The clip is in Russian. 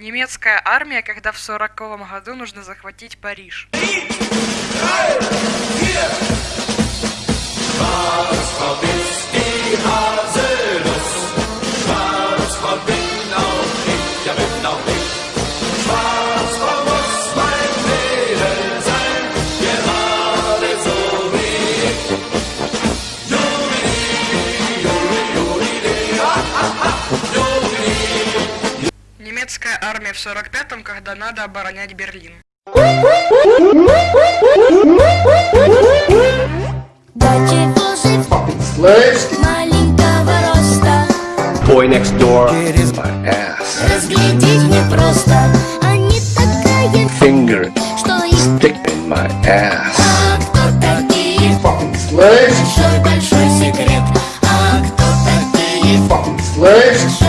Немецкая армия, когда в сороковом году нужно захватить Париж. советская армия в 45-м, когда надо оборонять Берлин. Boy next door. Разглядеть непросто. А такая. Finger. Что и stick in my ass. А кто такие? Fucking slaves. Большой-большой секрет. А кто такие? Fucking slaves.